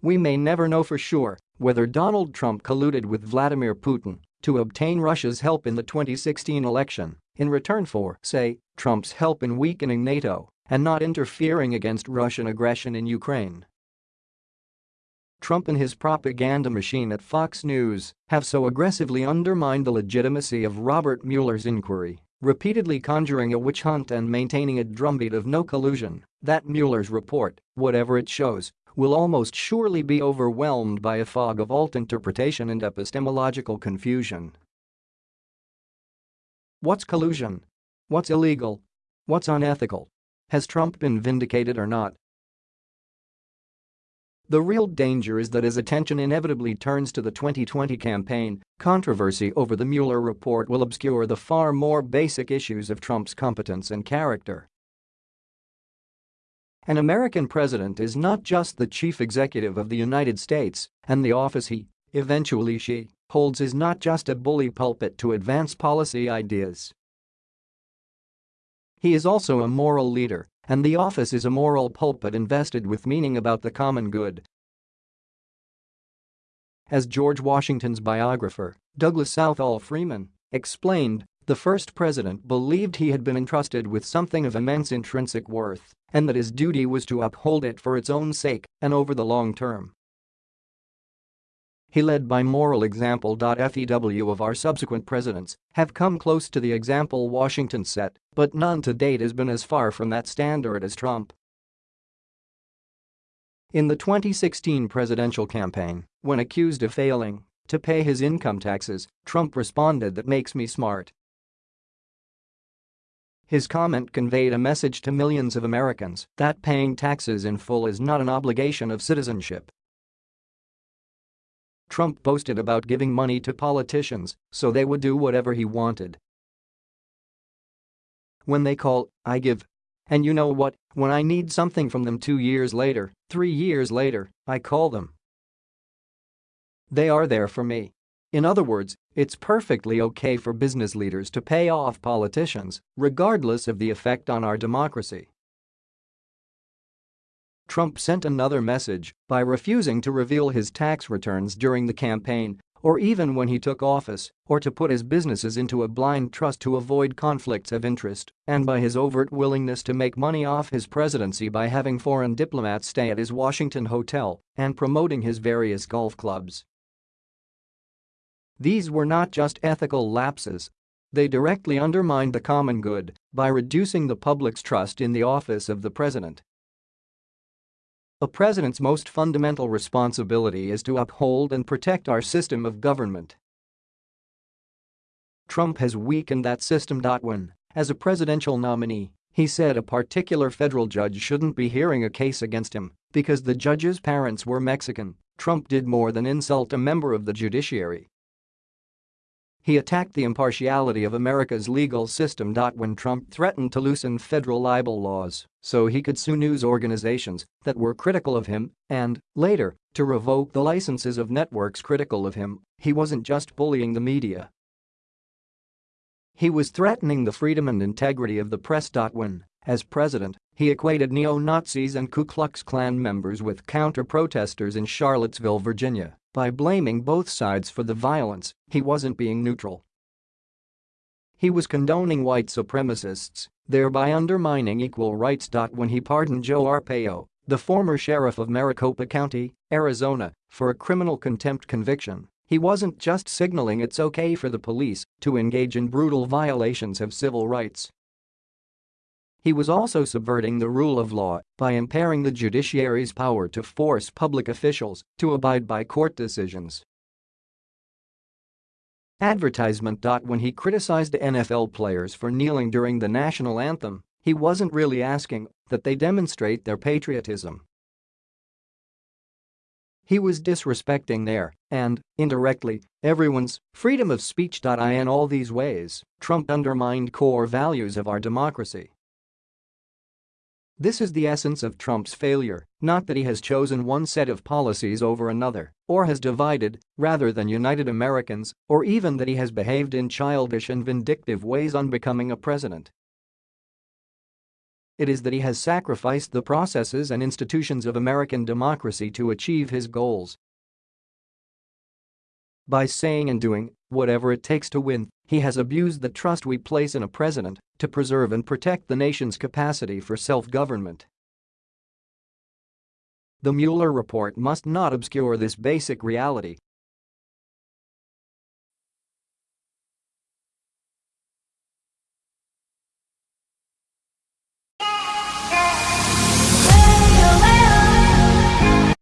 We may never know for sure whether Donald Trump colluded with Vladimir Putin to obtain Russia's help in the 2016 election in return for, say, Trump's help in weakening NATO and not interfering against Russian aggression in Ukraine. Trump and his propaganda machine at Fox News have so aggressively undermined the legitimacy of Robert Mueller's inquiry, repeatedly conjuring a witch hunt and maintaining a drumbeat of no collusion, that Mueller's report, whatever it shows, will almost surely be overwhelmed by a fog of alt interpretation and epistemological confusion. What's collusion? What's illegal? What's unethical? Has Trump been vindicated or not? The real danger is that as attention inevitably turns to the 2020 campaign, controversy over the Mueller report will obscure the far more basic issues of Trump's competence and character. An American president is not just the chief executive of the United States, and the office he, eventually she, holds is not just a bully pulpit to advance policy ideas. He is also a moral leader, and the office is a moral pulpit invested with meaning about the common good. As George Washington's biographer, Douglas Southall Freeman, explained, the first president believed he had been entrusted with something of immense intrinsic worth and that his duty was to uphold it for its own sake and over the long term. He led by moral example. FEW of our subsequent presidents have come close to the example Washington set, but none to date has been as far from that standard as Trump. In the 2016 presidential campaign, when accused of failing to pay his income taxes, Trump responded that makes me smart. His comment conveyed a message to millions of Americans that paying taxes in full is not an obligation of citizenship. Trump boasted about giving money to politicians so they would do whatever he wanted. When they call, I give. And you know what, when I need something from them two years later, three years later, I call them. They are there for me. In other words, it's perfectly okay for business leaders to pay off politicians, regardless of the effect on our democracy. Trump sent another message by refusing to reveal his tax returns during the campaign or even when he took office, or to put his businesses into a blind trust to avoid conflicts of interest, and by his overt willingness to make money off his presidency by having foreign diplomats stay at his Washington hotel and promoting his various golf clubs. These were not just ethical lapses. They directly undermined the common good by reducing the public's trust in the office of the president. A president's most fundamental responsibility is to uphold and protect our system of government. Trump has weakened that system. When, as a presidential nominee, he said a particular federal judge shouldn't be hearing a case against him because the judge's parents were Mexican, Trump did more than insult a member of the judiciary. He attacked the impartiality of America's legal system. When Trump threatened to loosen federal libel laws so he could sue news organizations that were critical of him and, later, to revoke the licenses of networks critical of him, he wasn't just bullying the media. He was threatening the freedom and integrity of the press. When, as president, he equated neo-Nazis and Ku Klux Klan members with counter-protesters in Charlottesville, Virginia by blaming both sides for the violence, he wasn't being neutral. He was condoning white supremacists, thereby undermining equal rights. When he pardoned Joe Arpaio, the former sheriff of Maricopa County, Arizona, for a criminal contempt conviction, he wasn't just signaling it's okay for the police to engage in brutal violations of civil rights. He was also subverting the rule of law by impairing the judiciary's power to force public officials to abide by court decisions. Advertisement. When he criticized NFL players for kneeling during the national anthem, he wasn't really asking that they demonstrate their patriotism. He was disrespecting their, and, indirectly, everyone's, freedom of speech. In all these ways, Trump undermined core values of our democracy. This is the essence of Trump's failure, not that he has chosen one set of policies over another, or has divided, rather than united Americans, or even that he has behaved in childish and vindictive ways on becoming a president. it is that he has sacrificed the processes and institutions of American democracy to achieve his goals. By saying and doing whatever it takes to win, he has abused the trust we place in a president to preserve and protect the nation's capacity for self-government. The Mueller report must not obscure this basic reality